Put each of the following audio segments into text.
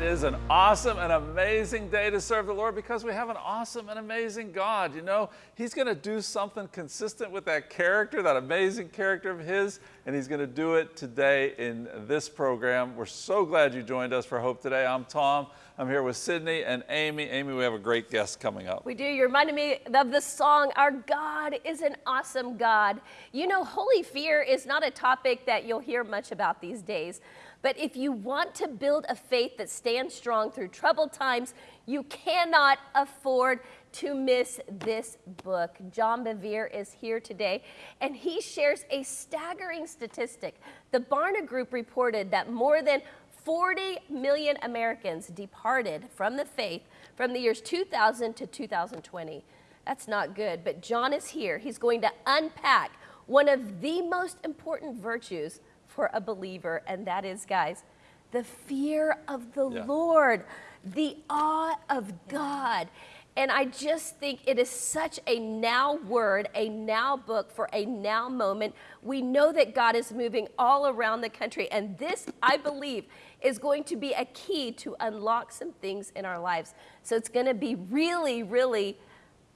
It is an awesome and amazing day to serve the Lord because we have an awesome and amazing God. You know, He's going to do something consistent with that character, that amazing character of His, and He's going to do it today in this program. We're so glad you joined us for Hope Today. I'm Tom. I'm here with Sydney and Amy. Amy, we have a great guest coming up. We do. You reminded me of the song, Our God is an Awesome God. You know, holy fear is not a topic that you'll hear much about these days. But if you want to build a faith that stands strong through troubled times, you cannot afford to miss this book. John Bevere is here today, and he shares a staggering statistic. The Barna Group reported that more than 40 million Americans departed from the faith from the years 2000 to 2020. That's not good, but John is here. He's going to unpack one of the most important virtues for a believer, and that is, guys, the fear of the yeah. Lord, the awe of God. And I just think it is such a now word, a now book for a now moment. We know that God is moving all around the country, and this, I believe, is going to be a key to unlock some things in our lives. So it's going to be really, really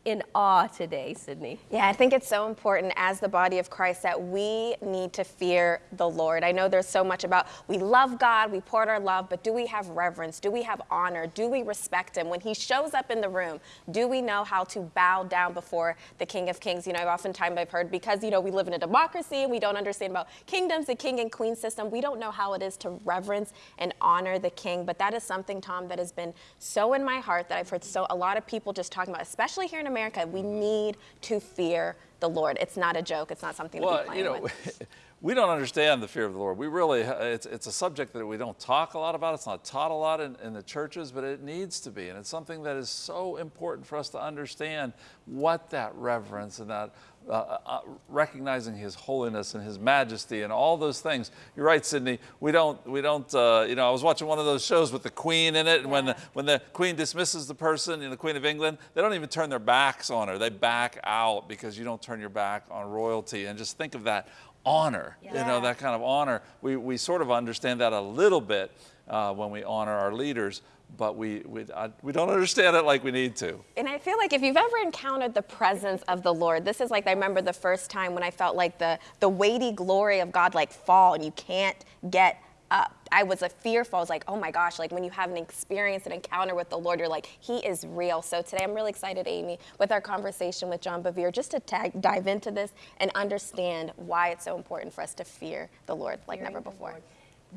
in awe today, Sydney. Yeah, I think it's so important as the body of Christ that we need to fear the Lord. I know there's so much about we love God, we pour our love, but do we have reverence? Do we have honor? Do we respect Him? When He shows up in the room, do we know how to bow down before the King of Kings? You know, oftentimes I've heard because, you know, we live in a democracy and we don't understand about kingdoms, the king and queen system, we don't know how it is to reverence and honor the King. But that is something, Tom, that has been so in my heart that I've heard so a lot of people just talking about, especially here in America, we need to fear the Lord. It's not a joke. It's not something well, to be playing you know, with. we don't understand the fear of the Lord. We really, it's, it's a subject that we don't talk a lot about. It's not taught a lot in, in the churches, but it needs to be. And it's something that is so important for us to understand what that reverence and that uh, uh, uh, recognizing His holiness and His majesty and all those things. You're right, Sydney. We don't, we don't. Uh, you know, I was watching one of those shows with the Queen in it, and when the when the Queen dismisses the person, you know, the Queen of England, they don't even turn their backs on her. They back out because you don't turn your back on royalty. And just think of that honor, yeah. you know, that kind of honor. We, we sort of understand that a little bit uh, when we honor our leaders, but we, we, I, we don't understand it like we need to. And I feel like if you've ever encountered the presence of the Lord, this is like, I remember the first time when I felt like the, the weighty glory of God like fall and you can't get up. I was a fearful. I was like, oh my gosh, like when you have an experience, an encounter with the Lord, you're like, he is real. So today I'm really excited, Amy, with our conversation with John Bevere, just to tag, dive into this and understand why it's so important for us to fear the Lord like Fearing never before.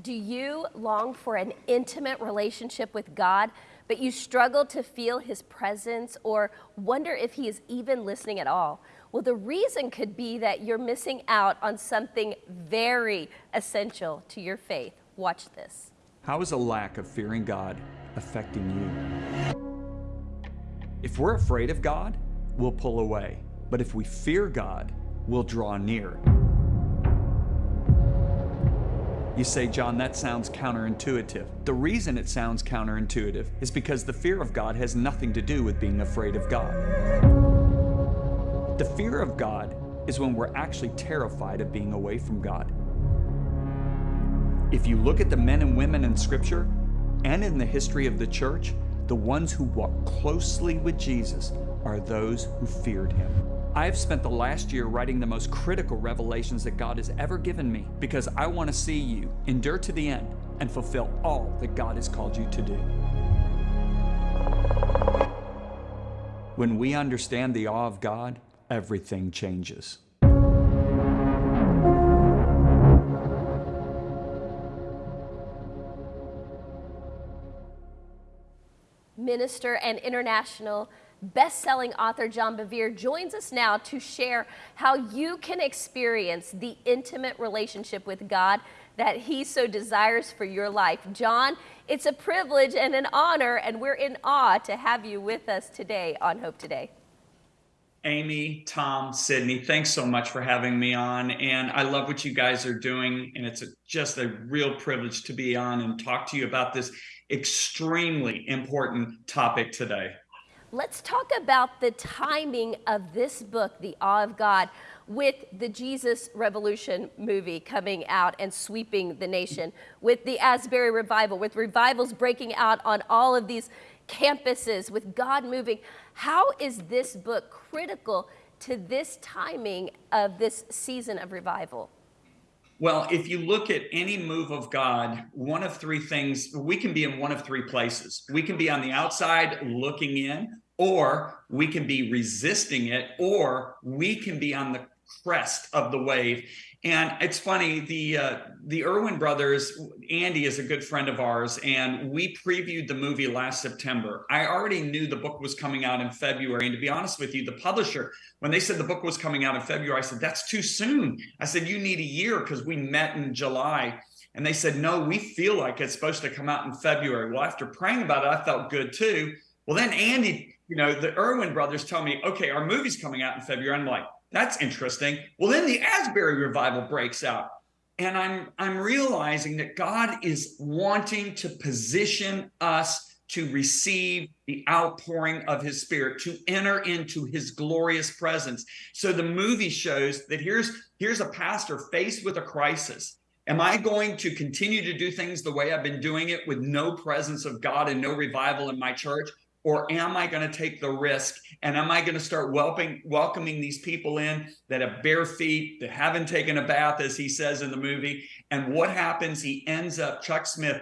Do you long for an intimate relationship with God, but you struggle to feel his presence or wonder if he is even listening at all? Well, the reason could be that you're missing out on something very essential to your faith. Watch this. How is a lack of fearing God affecting you? If we're afraid of God, we'll pull away. But if we fear God, we'll draw near. You say, John, that sounds counterintuitive. The reason it sounds counterintuitive is because the fear of God has nothing to do with being afraid of God. The fear of God is when we're actually terrified of being away from God. If you look at the men and women in Scripture and in the history of the church, the ones who walked closely with Jesus are those who feared him. I have spent the last year writing the most critical revelations that God has ever given me because I want to see you endure to the end and fulfill all that God has called you to do. When we understand the awe of God, everything changes. Minister and international best-selling author John Bevere joins us now to share how you can experience the intimate relationship with God that he so desires for your life. John, it's a privilege and an honor, and we're in awe to have you with us today on Hope Today. Amy, Tom, Sydney, thanks so much for having me on. And I love what you guys are doing. And it's a, just a real privilege to be on and talk to you about this extremely important topic today. Let's talk about the timing of this book, The Awe of God, with the Jesus Revolution movie coming out and sweeping the nation, with the Asbury revival, with revivals breaking out on all of these campuses, with God moving. How is this book critical to this timing of this season of revival? Well, if you look at any move of God, one of three things, we can be in one of three places. We can be on the outside looking in, or we can be resisting it, or we can be on the crest of the wave. And it's funny, the uh, the Erwin brothers, Andy is a good friend of ours, and we previewed the movie last September. I already knew the book was coming out in February, and to be honest with you, the publisher, when they said the book was coming out in February, I said that's too soon. I said you need a year because we met in July. And they said, no, we feel like it's supposed to come out in February. Well, after praying about it, I felt good too. Well, then Andy, you know, the Erwin brothers tell me, okay, our movie's coming out in February. I'm like, that's interesting. Well, then the Asbury revival breaks out. And I'm I'm realizing that God is wanting to position us to receive the outpouring of his spirit to enter into his glorious presence so the movie shows that here's here's a pastor faced with a crisis am i going to continue to do things the way i've been doing it with no presence of god and no revival in my church or am I going to take the risk? And am I going to start welcoming welcoming these people in that have bare feet that haven't taken a bath as he says in the movie? And what happens? He ends up Chuck Smith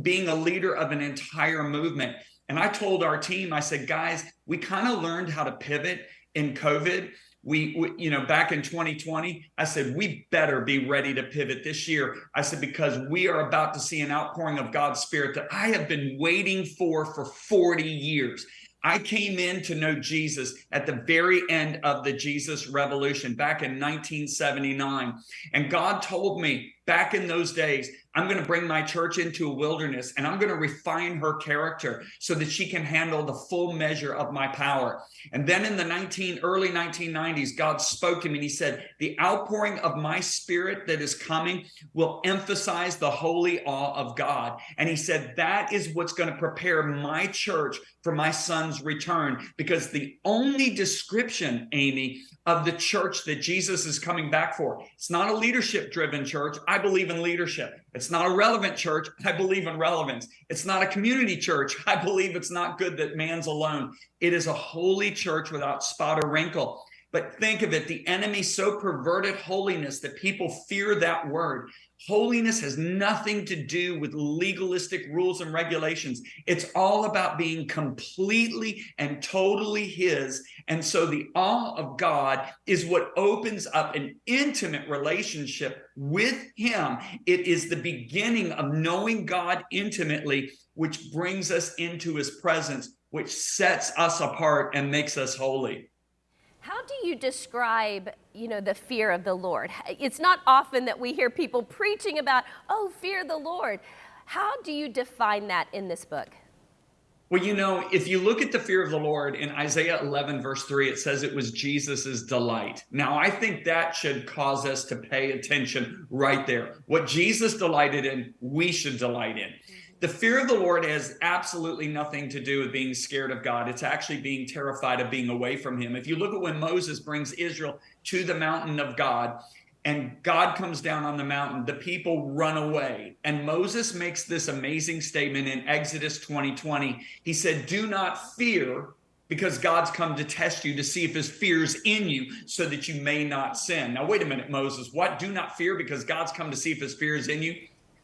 being a leader of an entire movement. And I told our team I said guys we kind of learned how to pivot in covid we, we, you know back in 2020 i said we better be ready to pivot this year i said because we are about to see an outpouring of god's spirit that i have been waiting for for 40 years I came in to know Jesus at the very end of the Jesus Revolution back in 1979. And God told me back in those days, I'm going to bring my church into a wilderness and I'm going to refine her character so that she can handle the full measure of my power. And then in the 19 early 1990s, God spoke to me and he said, "The outpouring of my spirit that is coming will emphasize the holy awe of God." And he said, "That is what's going to prepare my church for my son's return because the only description, Amy, of the church that Jesus is coming back for. It's not a leadership driven church. I believe in leadership. It's not a relevant church. I believe in relevance. It's not a community church. I believe it's not good that man's alone. It is a holy church without spot or wrinkle. But think of it the enemy so perverted holiness that people fear that word. Holiness has nothing to do with legalistic rules and regulations. It's all about being completely and totally His. And so the awe of God is what opens up an intimate relationship with Him. It is the beginning of knowing God intimately, which brings us into His presence, which sets us apart and makes us holy. How do you describe, you know, the fear of the Lord? It's not often that we hear people preaching about, oh, fear the Lord. How do you define that in this book? Well, you know, if you look at the fear of the Lord in Isaiah 11, verse 3, it says it was Jesus's delight. Now, I think that should cause us to pay attention right there. What Jesus delighted in, we should delight in the fear of the Lord has absolutely nothing to do with being scared of God. It's actually being terrified of being away from Him. If you look at when Moses brings Israel to the mountain of God, and God comes down on the mountain, the people run away. And Moses makes this amazing statement in Exodus 20 20. He said, Do not fear, because God's come to test you to see if his fear's in you so that you may not sin. Now, wait a minute, Moses. What? Do not fear because God's come to see if his fear is in you?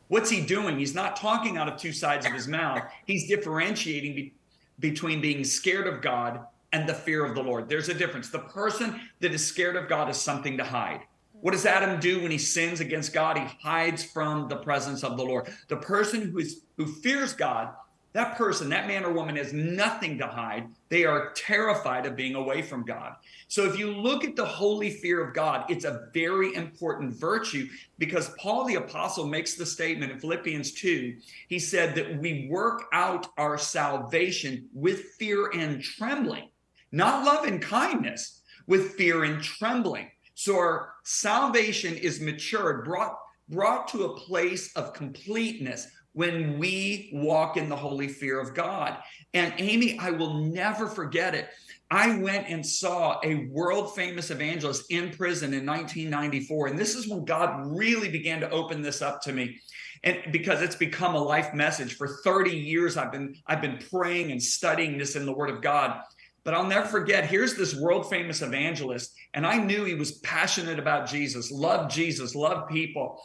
What's he doing? He's not talking out of two sides of his mouth. He's differentiating be- between being scared of God and the fear of the Lord. There's a difference. The person that is scared of God is something to hide. What does Adam do when he sins against God? He hides from the presence of the Lord. The person who is who fears God that person, that man or woman has nothing to hide. They are terrified of being away from God. So if you look at the holy fear of God, it's a very important virtue because Paul the apostle makes the statement in Philippians 2. He said that we work out our salvation with fear and trembling, not love and kindness, with fear and trembling. So our salvation is matured, brought brought to a place of completeness when we walk in the holy fear of God. And Amy, I will never forget it. I went and saw a world famous evangelist in prison in 1994. And this is when God really began to open this up to me. And because it's become a life message for 30 years, I've been I've been praying and studying this in the Word of God. But I'll never forget, here's this world famous evangelist, and I knew he was passionate about Jesus, loved Jesus, loved people.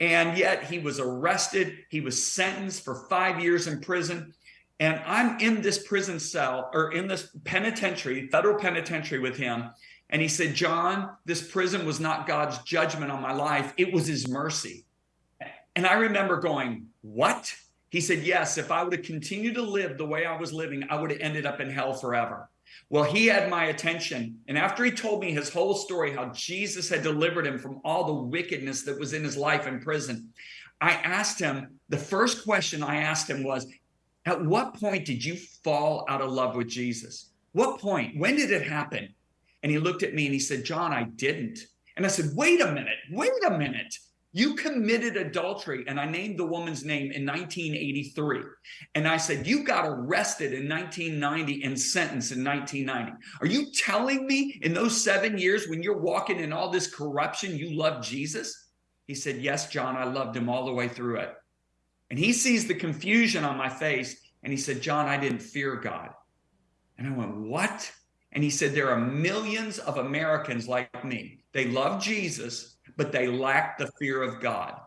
And yet he was arrested. He was sentenced for five years in prison. And I'm in this prison cell or in this penitentiary, federal penitentiary with him. And he said, John, this prison was not God's judgment on my life, it was his mercy. And I remember going, What? He said, Yes, if I would have continued to live the way I was living, I would have ended up in hell forever. Well, he had my attention. And after he told me his whole story, how Jesus had delivered him from all the wickedness that was in his life in prison, I asked him, the first question I asked him was, At what point did you fall out of love with Jesus? What point? When did it happen? And he looked at me and he said, John, I didn't. And I said, Wait a minute, wait a minute. You committed adultery, and I named the woman's name in 1983. And I said, You got arrested in 1990 and sentenced in 1990. Are you telling me in those seven years when you're walking in all this corruption, you loved Jesus? He said, Yes, John, I loved him all the way through it. And he sees the confusion on my face, and he said, John, I didn't fear God. And I went, What? And he said, There are millions of Americans like me. They love Jesus, but they lack the fear of God.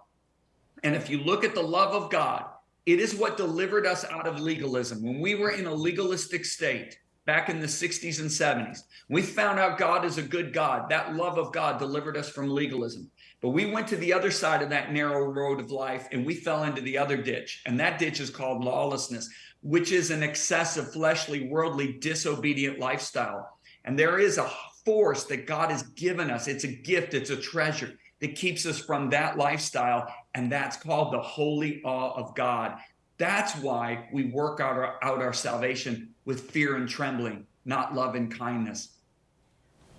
And if you look at the love of God, it is what delivered us out of legalism. When we were in a legalistic state back in the 60s and 70s, we found out God is a good God. That love of God delivered us from legalism. But we went to the other side of that narrow road of life and we fell into the other ditch. And that ditch is called lawlessness, which is an excessive, fleshly, worldly, disobedient lifestyle. And there is a force that God has given us. It's a gift, it's a treasure that keeps us from that lifestyle. And that's called the holy awe of God. That's why we work out our, out our salvation with fear and trembling, not love and kindness.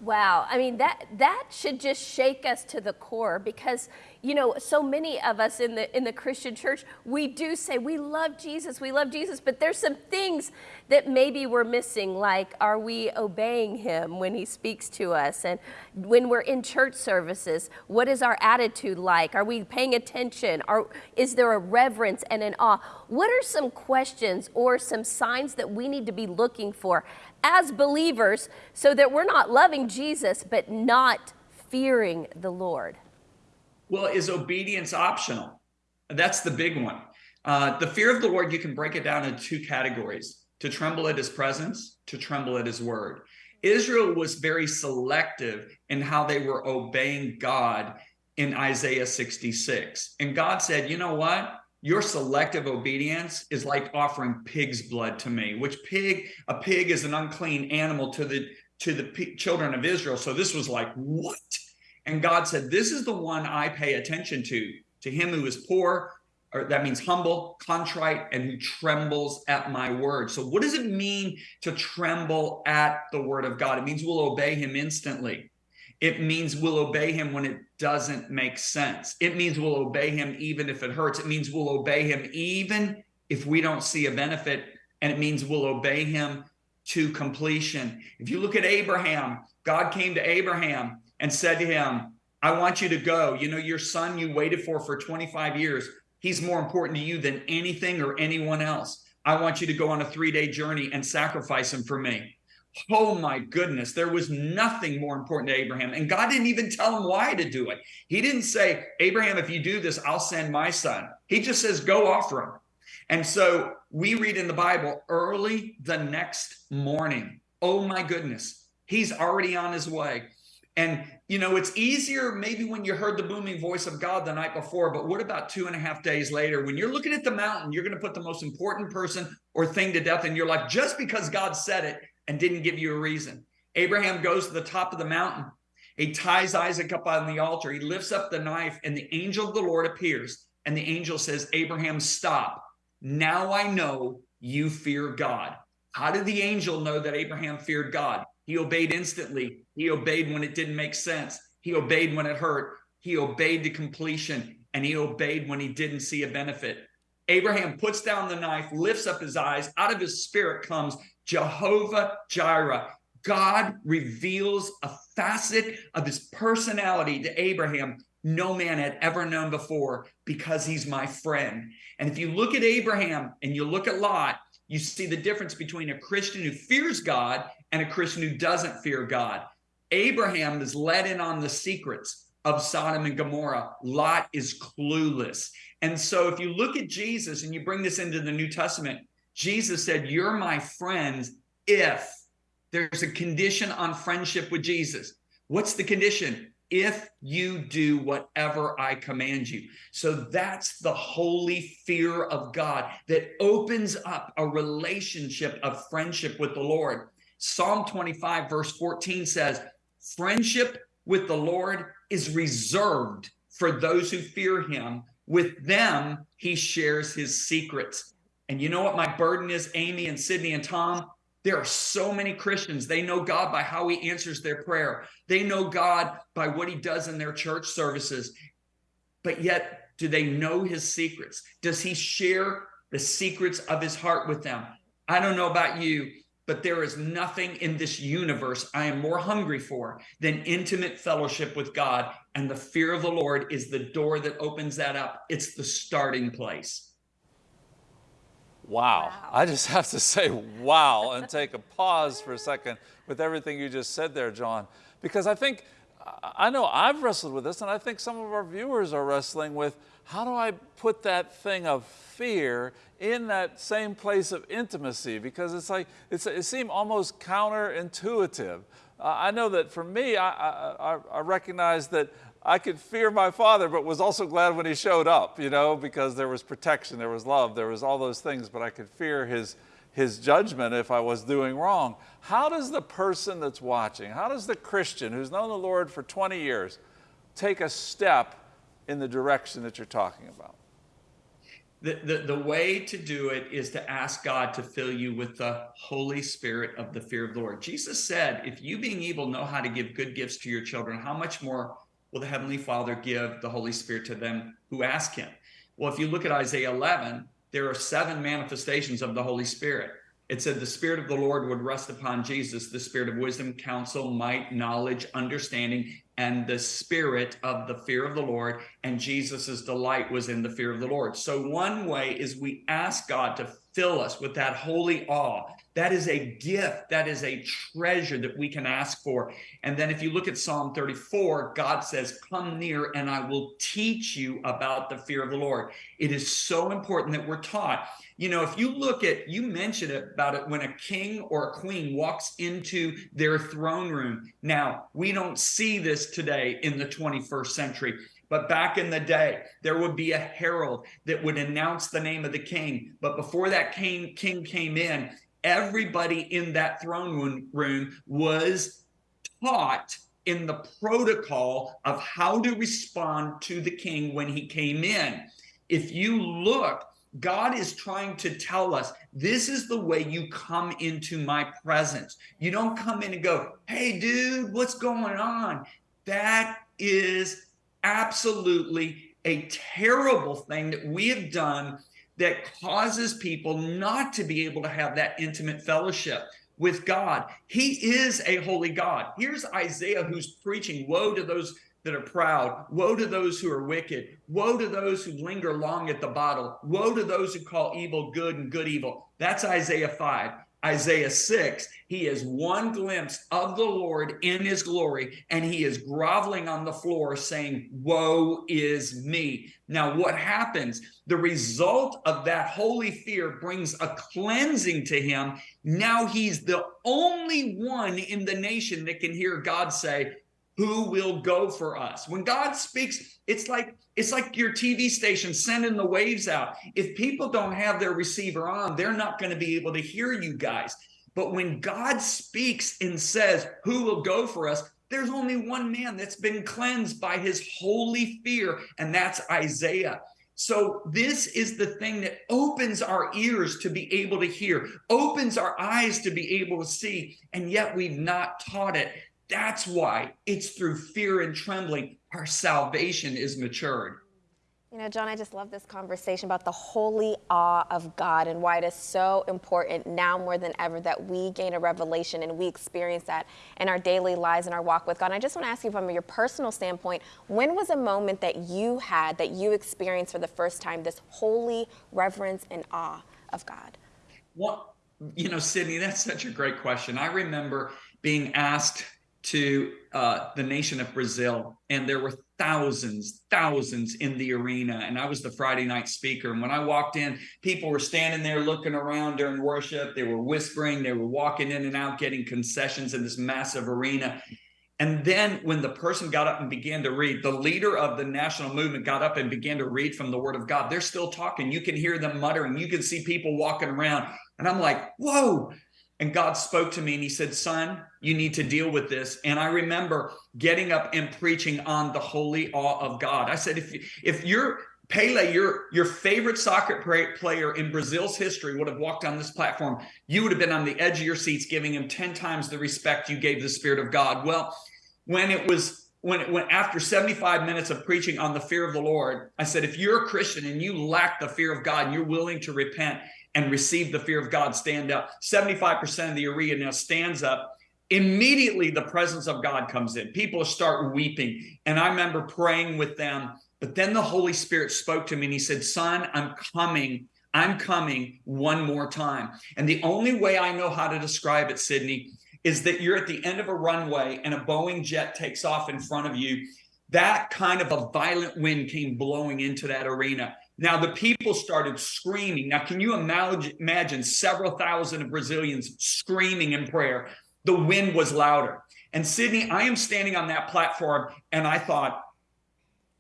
Wow. I mean, that, that should just shake us to the core because, you know, so many of us in the, in the Christian church, we do say we love Jesus, we love Jesus, but there's some things that maybe we're missing, like are we obeying him when he speaks to us? And when we're in church services, what is our attitude like? Are we paying attention? Are, is there a reverence and an awe? What are some questions or some signs that we need to be looking for as believers so that we're not loving Jesus but not fearing the Lord? Well, is obedience optional? That's the big one. Uh, the fear of the Lord, you can break it down into two categories to tremble at his presence, to tremble at his word. Israel was very selective in how they were obeying God in Isaiah 66. And God said, you know what? Your selective obedience is like offering pig's blood to me which pig a pig is an unclean animal to the to the children of israel. So this was like what? And god said this is the one i pay attention to to him who is poor or that means humble contrite and who trembles at my word. So what does it mean to tremble at the word of god? It means we'll obey him instantly it means we'll obey him when it doesn't make sense. It means we'll obey him even if it hurts. It means we'll obey him even if we don't see a benefit. And it means we'll obey him to completion. If you look at Abraham, God came to Abraham and said to him, I want you to go. You know, your son you waited for for 25 years, he's more important to you than anything or anyone else. I want you to go on a three day journey and sacrifice him for me. Oh my goodness, there was nothing more important to Abraham. And God didn't even tell him why to do it. He didn't say, Abraham, if you do this, I'll send my son. He just says, go offer him. And so we read in the Bible early the next morning. Oh my goodness, he's already on his way. And, you know, it's easier maybe when you heard the booming voice of God the night before, but what about two and a half days later? When you're looking at the mountain, you're going to put the most important person or thing to death in your life just because God said it and didn't give you a reason. Abraham goes to the top of the mountain. He ties Isaac up on the altar. He lifts up the knife, and the angel of the Lord appears. And the angel says, Abraham, stop. Now I know you fear God. How did the angel know that Abraham feared God? He obeyed instantly. He obeyed when it didn't make sense. He obeyed when it hurt. He obeyed to completion, and he obeyed when he didn't see a benefit. Abraham puts down the knife, lifts up his eyes. Out of his spirit comes Jehovah Jireh. God reveals a facet of his personality to Abraham no man had ever known before because he's my friend. And if you look at Abraham and you look at Lot, you see the difference between a Christian who fears God and a Christian who doesn't fear God. Abraham is let in on the secrets of Sodom and Gomorrah. Lot is clueless. And so if you look at Jesus and you bring this into the New Testament, Jesus said, You're my friends if there's a condition on friendship with Jesus. What's the condition? If you do whatever I command you. So that's the holy fear of God that opens up a relationship of friendship with the Lord. Psalm 25, verse 14 says, Friendship with the Lord is reserved for those who fear him. With them, he shares his secrets. And you know what my burden is, Amy and Sydney and Tom? There are so many Christians. They know God by how he answers their prayer. They know God by what he does in their church services. But yet, do they know his secrets? Does he share the secrets of his heart with them? I don't know about you, but there is nothing in this universe I am more hungry for than intimate fellowship with God. And the fear of the Lord is the door that opens that up, it's the starting place. Wow. wow. I just have to say wow and take a pause for a second with everything you just said there, John, because I think, I know I've wrestled with this, and I think some of our viewers are wrestling with how do I put that thing of fear in that same place of intimacy? Because it's like, it's, it seemed almost counterintuitive. Uh, I know that for me, I, I, I recognize that I could fear my father, but was also glad when he showed up, you know, because there was protection, there was love, there was all those things, but I could fear his, his judgment if I was doing wrong. How does the person that's watching, how does the Christian who's known the Lord for 20 years take a step in the direction that you're talking about? The, the, the way to do it is to ask God to fill you with the Holy Spirit of the fear of the Lord. Jesus said, if you being evil know how to give good gifts to your children, how much more will the Heavenly Father give the Holy Spirit to them who ask Him? Well, if you look at Isaiah 11, there are seven manifestations of the Holy Spirit. It said the Spirit of the Lord would rest upon Jesus, the Spirit of wisdom, counsel, might, knowledge, understanding, and the spirit of the fear of the Lord. And Jesus's delight was in the fear of the Lord. So one way is we ask God to fill us with that holy awe. That is a gift. That is a treasure that we can ask for. And then if you look at Psalm 34, God says, Come near and I will teach you about the fear of the Lord. It is so important that we're taught. You know, if you look at, you mentioned about it when a king or a queen walks into their throne room. Now, we don't see this today in the 21st century. But back in the day, there would be a herald that would announce the name of the king. But before that king, king came in, everybody in that throne room was taught in the protocol of how to respond to the king when he came in. If you look, God is trying to tell us this is the way you come into my presence. You don't come in and go, hey, dude, what's going on? That is absolutely a terrible thing that we have done that causes people not to be able to have that intimate fellowship with God. He is a holy God. Here's Isaiah who's preaching, woe to those that are proud. Woe to those who are wicked. Woe to those who linger long at the bottle. Woe to those who call evil good and good evil. That's Isaiah 5. Isaiah 6, he has one glimpse of the Lord in his glory, and he is groveling on the floor saying, Woe is me. Now, what happens? The result of that holy fear brings a cleansing to him. Now he's the only one in the nation that can hear God say, who will go for us. When god speaks it's like it's like your tv station sending the waves out. If people don't have their receiver on they're not going to be able to hear you guys. But when god speaks and says who will go for us? there's only one man that's been cleansed by his holy fear and that's isaiah. So this is the thing that opens our ears to be able to hear, opens our eyes to be able to see, and yet we've not taught it. That's why it's through fear and trembling our salvation is matured. You know, John, I just love this conversation about the holy awe of God and why it is so important now more than ever that we gain a revelation and we experience that in our daily lives and our walk with God. And I just want to ask you from your personal standpoint, when was a moment that you had, that you experienced for the first time, this holy reverence and awe of God? What, you know, Sydney, that's such a great question. I remember being asked to uh, the nation of Brazil, and there were thousands, thousands in the arena. And I was the Friday night speaker. And when I walked in, people were standing there looking around during worship. They were whispering, they were walking in and out, getting concessions in this massive arena. And then when the person got up and began to read, the leader of the national movement got up and began to read from the word of God. They're still talking. You can hear them muttering. You can see people walking around. And I'm like, whoa, and God spoke to me and he said, Son, you need to deal with this. And I remember getting up and preaching on the holy awe of God. I said, if, if you're Pele, your, your favorite soccer player in Brazil's history would have walked on this platform, you would have been on the edge of your seats, giving him 10 times the respect you gave the Spirit of God. Well, when it was when, when after 75 minutes of preaching on the fear of the Lord, I said, if you're a Christian and you lack the fear of God and you're willing to repent and receive the fear of God, stand up. 75% of the arena now stands up. Immediately, the presence of God comes in. People start weeping. And I remember praying with them. But then the Holy Spirit spoke to me and he said, Son, I'm coming. I'm coming one more time. And the only way I know how to describe it, Sydney, is that you're at the end of a runway and a Boeing jet takes off in front of you. That kind of a violent wind came blowing into that arena. Now the people started screaming. Now, can you imagine, several thousand of Brazilians screaming in prayer? The wind was louder. And Sydney, I am standing on that platform and I thought,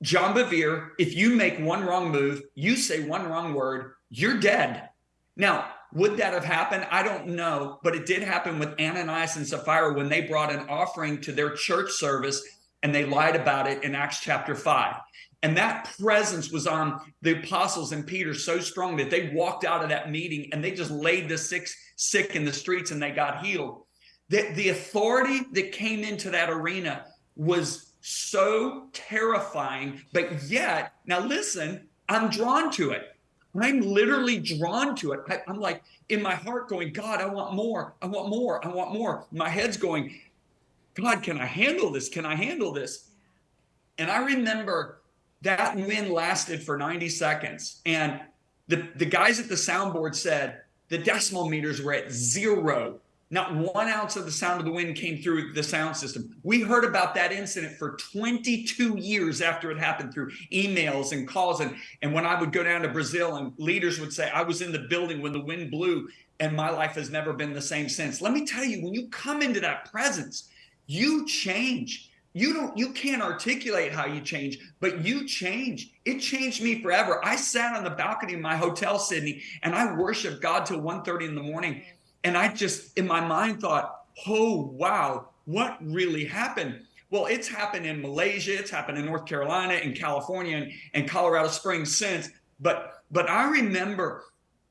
John Bevere, if you make one wrong move, you say one wrong word, you're dead. Now, would that have happened? I don't know, but it did happen with Ananias and Sapphira when they brought an offering to their church service and they lied about it in Acts chapter 5. And that presence was on the apostles and Peter so strong that they walked out of that meeting and they just laid the sick, sick in the streets and they got healed. The, the authority that came into that arena was so terrifying, but yet, now listen, I'm drawn to it. I'm literally drawn to it. I, I'm like in my heart going, God, I want more. I want more. I want more. My head's going, God, can I handle this? Can I handle this? And I remember that win lasted for 90 seconds. And the, the guys at the soundboard said the decibel meters were at zero. Not one ounce of the sound of the wind came through the sound system. We heard about that incident for 22 years after it happened through emails and calls. And, and when I would go down to Brazil and leaders would say, I was in the building when the wind blew and my life has never been the same since. Let me tell you, when you come into that presence, you change. You don't you can't articulate how you change but you change. It changed me forever. I sat on the balcony of my hotel sydney and i worshiped god till 1.30 in the morning. And i just in my mind thought oh wow what really happened? Well it's happened in malaysia it's happened in north carolina in california and, and colorado springs since. But but i remember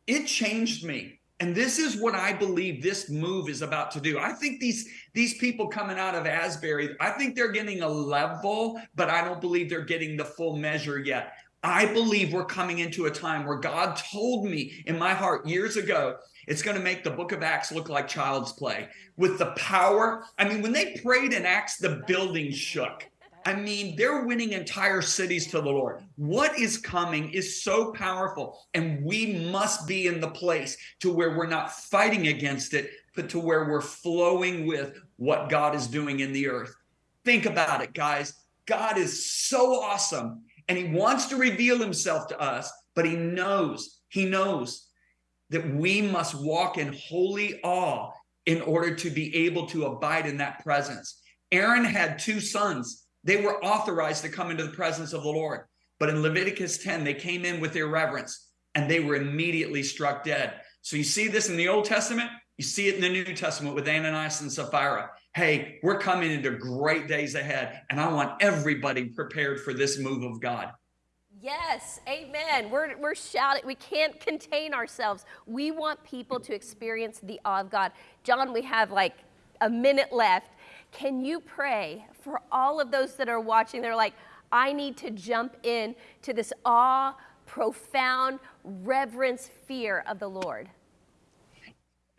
it changed me and this is what I believe this move is about to do. I think these these people coming out of Asbury, I think they're getting a level, but I don't believe they're getting the full measure yet. I believe we're coming into a time where God told me in my heart years ago, it's going to make the book of Acts look like child's play with the power. I mean, when they prayed in Acts, the building shook. I mean, they're winning entire cities to the Lord. What is coming is so powerful, and we must be in the place to where we're not fighting against it, but to where we're flowing with what God is doing in the earth. Think about it, guys. God is so awesome, and He wants to reveal Himself to us, but He knows, He knows that we must walk in holy awe in order to be able to abide in that presence. Aaron had two sons they were authorized to come into the presence of the Lord. But in Leviticus 10, they came in with irreverence and they were immediately struck dead. So you see this in the Old Testament, you see it in the New Testament with Ananias and Sapphira. Hey, we're coming into great days ahead, and I want everybody prepared for this move of God. Yes, amen. We're, we're shouting. We can't contain ourselves. We want people to experience the awe of God. John, we have like a minute left. Can you pray for all of those that are watching? They're like, I need to jump in to this awe, profound reverence, fear of the Lord.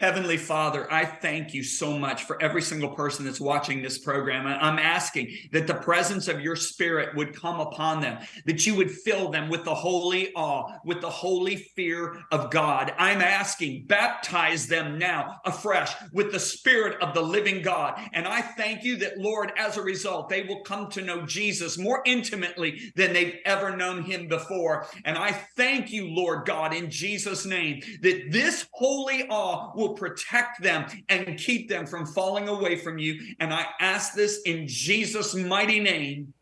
Heavenly Father, I thank you so much for every single person that's watching this program. I'm asking that the presence of your spirit would come upon them, that you would fill them with the holy awe, with the holy fear of God. I'm asking, baptize them now afresh with the spirit of the living God. And I thank you that, Lord, as a result, they will come to know Jesus more intimately than they've ever known him before. And I thank you, Lord God, in Jesus' name, that this holy awe will will protect them and keep them from falling away from you. And I ask this in Jesus' mighty name.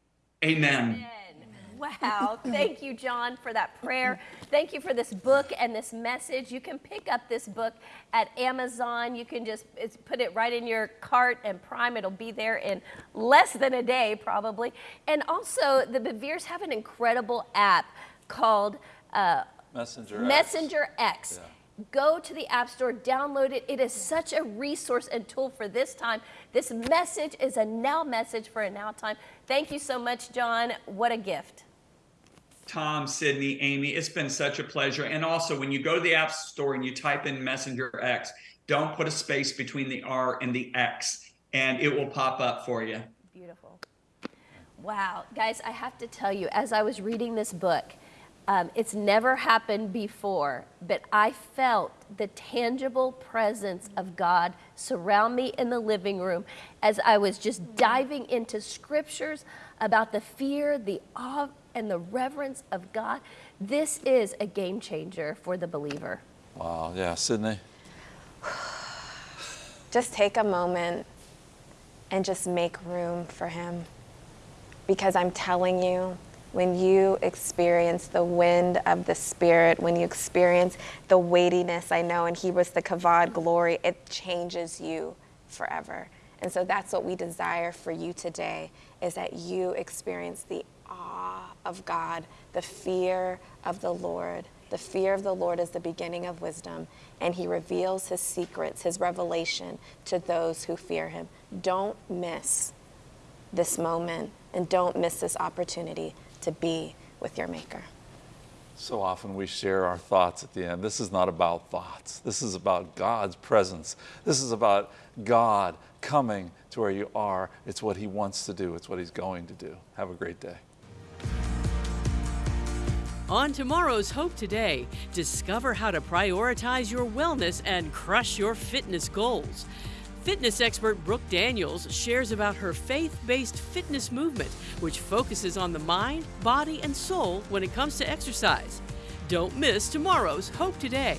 Amen. Wow. Thank you, John, for that prayer. Thank you for this book and this message. You can pick up this book at Amazon. You can just put it right in your cart and prime. It'll be there in less than a day, probably. And also, the Beveres have an incredible app called uh, Messenger, Messenger X. X. Yeah go to the App Store, download it. It is such a resource and tool for this time. This message is a now message for a now time. Thank you so much, John. What a gift. Tom, Sydney, Amy, it's been such a pleasure. And also, when you go to the App Store and you type in Messenger X, don't put a space between the R and the X, and it will pop up for you. Beautiful. Wow. Guys, I have to tell you, as I was reading this book, um, it's never happened before, but I felt the tangible presence of God surround me in the living room as I was just diving into scriptures about the fear, the awe, and the reverence of God. This is a game changer for the believer. Wow, yeah, Sydney. Just take a moment and just make room for Him. Because I'm telling you, when you experience the wind of the Spirit, when you experience the weightiness, I know in Hebrews, the kavod glory, it changes you forever. And so that's what we desire for you today is that you experience the awe of God, the fear of the Lord. The fear of the Lord is the beginning of wisdom, and he reveals his secrets, his revelation to those who fear him. Don't miss this moment and don't miss this opportunity to be with your Maker. So often we share our thoughts at the end. This is not about thoughts. This is about God's presence. This is about God coming to where you are. It's what He wants to do, it's what He's going to do. Have a great day. On tomorrow's Hope Today, discover how to prioritize your wellness and crush your fitness goals. Fitness expert Brooke Daniels shares about her faith based fitness movement, which focuses on the mind, body, and soul when it comes to exercise. Don't miss tomorrow's Hope Today.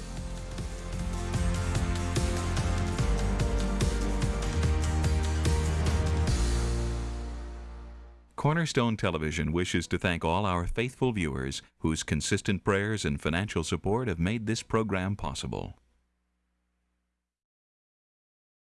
Cornerstone Television wishes to thank all our faithful viewers whose consistent prayers and financial support have made this program possible.